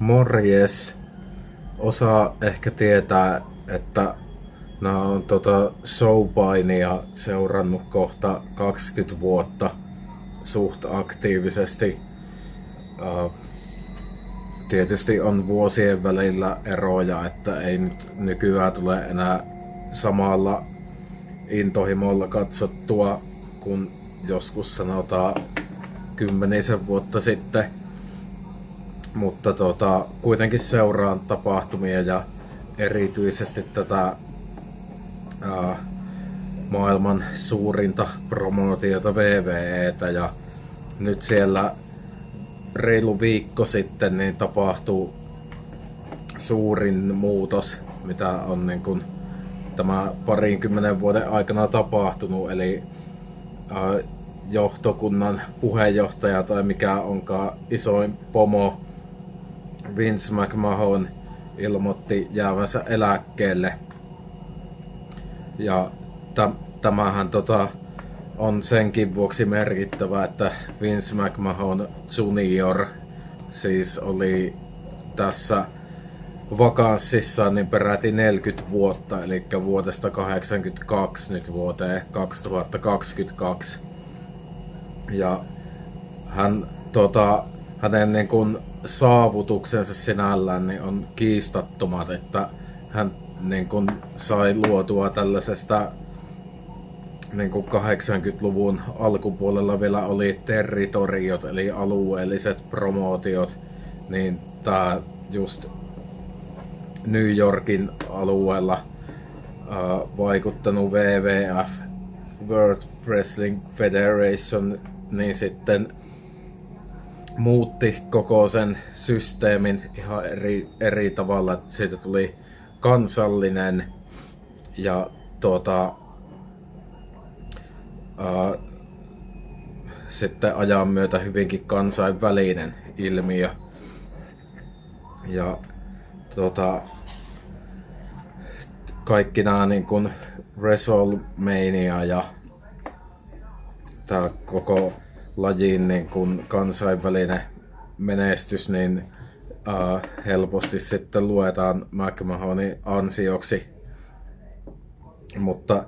Morjes. Osa ehkä tietää, että nämä on tota showpainia seurannut kohta 20 vuotta suht aktiivisesti. Uh, tietysti on vuosien välillä eroja, että ei nyt nykyään tule enää samalla intohimolla katsottua kuin joskus sanotaan kymmenisen vuotta sitten. Mutta tota, kuitenkin seuraan tapahtumia ja erityisesti tätä ää, maailman suurinta promootiota VVEtä ja nyt siellä reilu viikko sitten niin tapahtuu suurin muutos, mitä on niin kuin tämä parinkymmenen vuoden aikana tapahtunut, eli ää, johtokunnan puheenjohtaja tai mikä onkaan isoin pomo Vince McMahon ilmoitti jäävänsä eläkkeelle. Ja tämähän tota, on senkin vuoksi merkittävä, että Vince McMahon Junior siis oli tässä vakanssissa niin peräti 40 vuotta, eli vuodesta 82 nyt vuoteen 2022. Ja hän, tota, hänen niin kuin, saavutuksensa sinällään niin on kiistattomat, että hän niin kuin, sai luotua tällaisesta niin kuin 80-luvun alkupuolella vielä oli territoriot, eli alueelliset promootiot, niin tämä just New Yorkin alueella äh, vaikuttanut WWF, World Wrestling Federation, niin sitten muutti koko sen systeemin ihan eri, eri tavalla, että siitä tuli kansallinen ja tuota, ää, sitten ajan myötä hyvinkin kansainvälinen ilmiö. Ja tuota, kaikki nämä niin kuin WrestleMania ja tämä koko lajin niin kuin kansainvälinen menestys, niin uh, helposti sitten luetaan McMahonin ansioksi. Mutta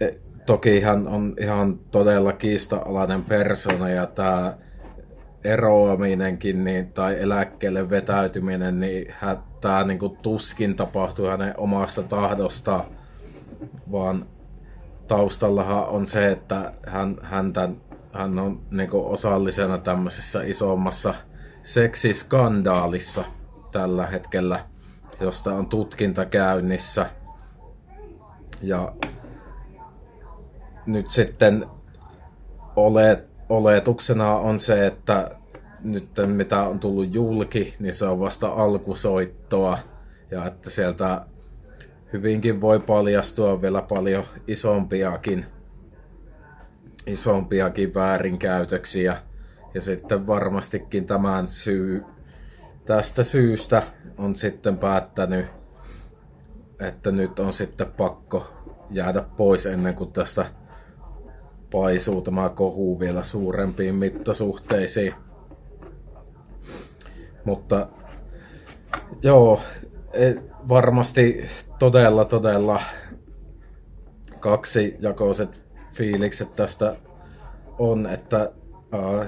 e, toki hän on ihan todella kiista-alainen persona ja tämä eroaminenkin niin, tai eläkkeelle vetäytyminen, niin tämä niin tuskin tapahtui hänen omasta tahdosta, vaan taustallahan on se, että hän, häntä, hän on niin osallisena tämmöisessä isommassa seksiskandaalissa tällä hetkellä, josta on tutkinta käynnissä. Ja nyt sitten olet, oletuksena on se, että nyt mitä on tullut julki, niin se on vasta alkusoittoa. Ja että sieltä hyvinkin voi paljastua vielä paljon isompiakin, isompiakin väärinkäytöksiä. Ja sitten varmastikin tämän syy, tästä syystä on sitten päättänyt, että nyt on sitten pakko jäädä pois ennen kuin tästä paisuu tämä kohu vielä suurempiin mittasuhteisiin. Mutta joo, varmasti todella, todella kaksi jakoiset fiilikset tästä on, että uh,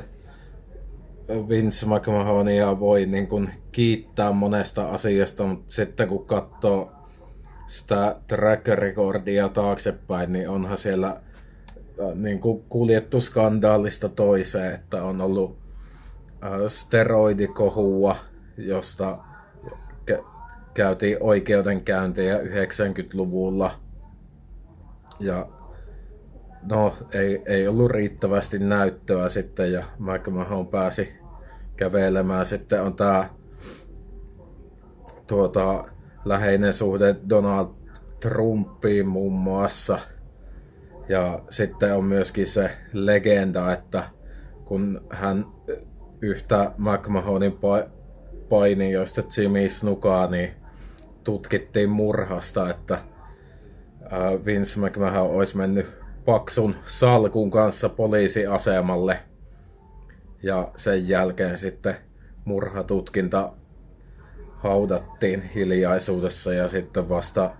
Vince McMahonia voi niin kuin kiittää monesta asiasta, mutta sitten kun katsoo sitä track recordia taaksepäin, niin onhan siellä niin kuin kuljettu skandaalista toiseen, että on ollut steroidikohua, josta käytiin oikeudenkäyntejä 90-luvulla. Ja no, ei, ei ollut riittävästi näyttöä sitten ja McMahon pääsi kävelemään. Sitten on tämä tuota, läheinen suhde Donald Trumpiin muun muassa. Ja sitten on myöskin se legenda, että kun hän yhtä McMahonin painijoista Jimmy Snukaa, niin tutkittiin murhasta, että Vince McMahon olisi mennyt paksun salkun kanssa poliisiasemalle. Ja sen jälkeen sitten murhatutkinta haudattiin hiljaisuudessa ja sitten vasta,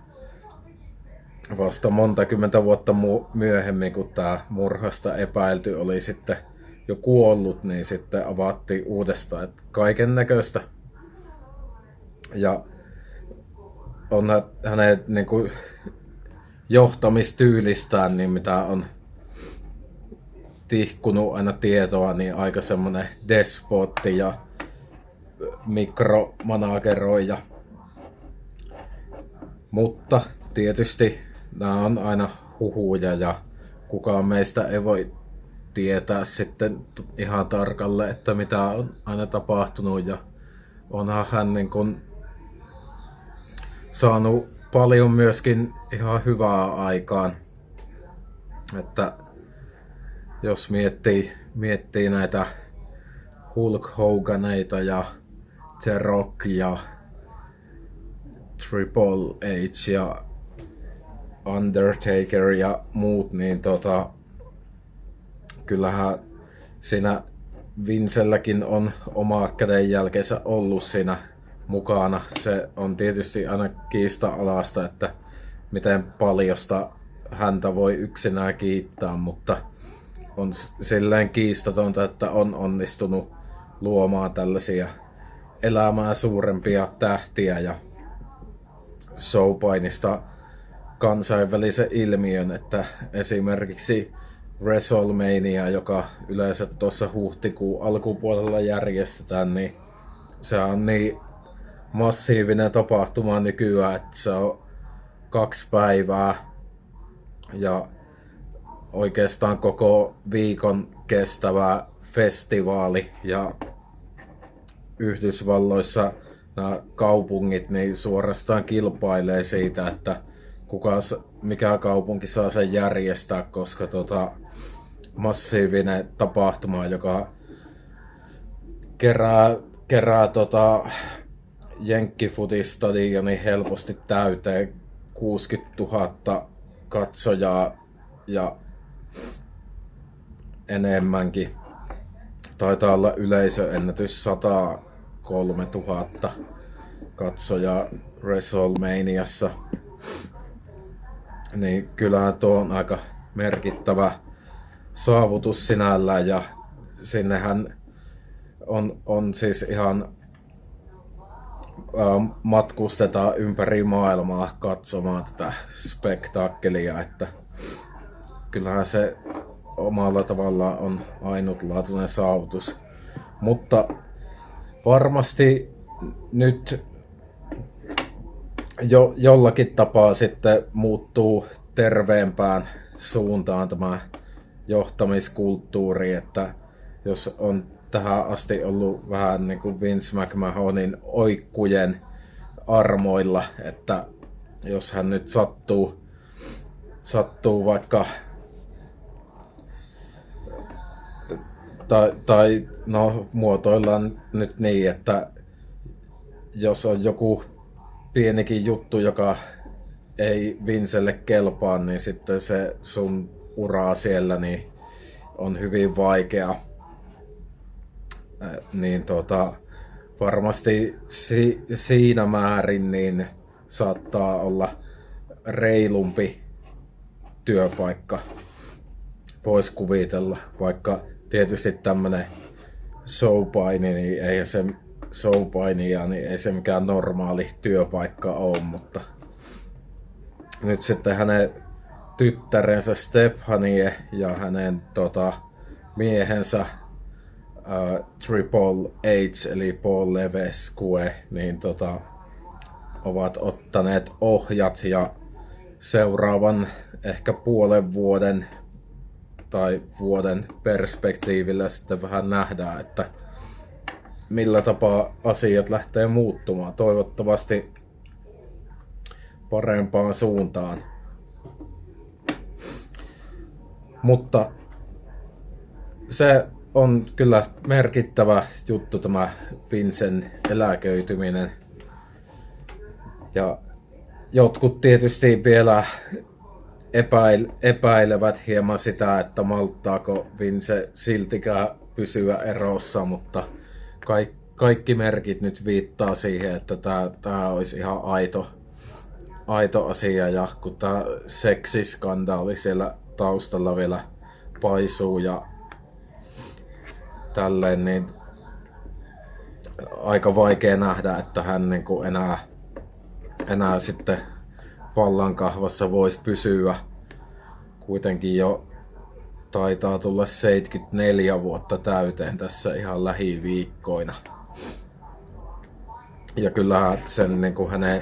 vasta monta kymmentä vuotta myöhemmin, kun tämä murhasta epäilty oli sitten jo kuollut, niin sitten avattiin uudestaan, kaiken näköistä. Ja on hänen niin kuin, johtamistyylistään, niin mitä on tihkunut aina tietoa, niin aika semmonen despotti ja mikromanageroija. Mutta tietysti nämä on aina huhuja ja kukaan meistä ei voi tietää sitten ihan tarkalle, että mitä on aina tapahtunut ja onhan hän niin kuin saanut paljon myöskin ihan hyvää aikaan. Että jos miettii, miettii näitä Hulk Hoganeita ja The Rock ja Triple H ja Undertaker ja muut, niin tota, kyllähän siinä Vincelläkin on oma kädenjälkeensä ollut siinä mukana. Se on tietysti aina kiista-alasta, että miten paljosta häntä voi yksinään kiittää, mutta on silleen kiistatonta, että on onnistunut luomaan tällaisia elämää suurempia tähtiä ja showpainista kansainvälisen ilmiön, että esimerkiksi WrestleMania, joka yleensä tuossa huhtikuun alkupuolella järjestetään, niin se on niin massiivinen tapahtuma nykyään, että se on kaksi päivää. Ja oikeastaan koko viikon kestävä festivaali ja Yhdysvalloissa nämä kaupungit niin suorastaan kilpailee siitä, että kuka, mikä kaupunki saa sen järjestää, koska tota, massiivinen tapahtuma, joka kerää, kerää tota, Jenkkifutistadionin helposti täyteen 60 000 katsojaa ja enemmänkin. Taitaa olla yleisöennätys 103 000 katsojaa WrestleManiassa. Niin kyllähän tuo on aika merkittävä saavutus sinällään ja sinnehän on, on siis ihan matkustetaan ympäri maailmaa katsomaan tätä spektaakkelia, että kyllähän se omalla tavallaan on ainutlaatuinen saavutus. Mutta varmasti nyt jo, jollakin tapaa sitten muuttuu terveempään suuntaan tämä johtamiskulttuuri, että jos on tähän asti ollut vähän niin kuin Vince McMahonin oikkujen armoilla, että jos hän nyt sattuu, sattuu vaikka tai, tai no muotoillaan nyt niin, että jos on joku pienikin juttu, joka ei Vincelle kelpaa, niin sitten se sun uraa siellä niin on hyvin vaikea niin tota, varmasti si- siinä määrin niin saattaa olla reilumpi työpaikka. Voisi kuvitella, vaikka tietysti tämmönen showpaini, niin ei se showpainia, niin ei se mikään normaali työpaikka ole, mutta nyt sitten hänen tyttärensä Stephanie ja hänen tota, miehensä uh, Triple H eli Paul Levesque, niin tota, ovat ottaneet ohjat ja seuraavan ehkä puolen vuoden tai vuoden perspektiivillä sitten vähän nähdään, että millä tapaa asiat lähtee muuttumaan. Toivottavasti parempaan suuntaan. Mutta se on kyllä merkittävä juttu tämä Vincen eläköityminen. Ja jotkut tietysti vielä epäil, epäilevät hieman sitä, että malttaako Vince siltikään pysyä erossa, mutta kaik, kaikki merkit nyt viittaa siihen, että tämä, tämä olisi ihan aito, aito asia ja kun tämä seksiskandaali siellä taustalla vielä paisuu ja tälleen, niin aika vaikea nähdä, että hän niin kuin enää, enää sitten vallankahvassa voisi pysyä. Kuitenkin jo taitaa tulla 74 vuotta täyteen tässä ihan lähiviikkoina. Ja kyllähän sen niin kuin hänen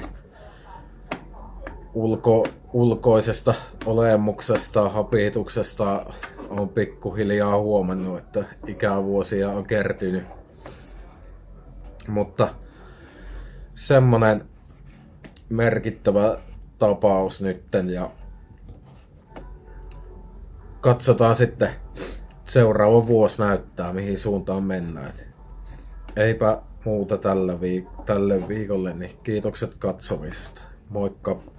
ulko, ulkoisesta olemuksesta, hapituksesta on pikkuhiljaa huomannut, että ikävuosia on kertynyt. Mutta semmonen merkittävä tapaus nytten ja katsotaan sitten seuraava vuosi näyttää mihin suuntaan mennään. Eipä muuta tällä viik- tälle viikolle, niin kiitokset katsomisesta. Moikka!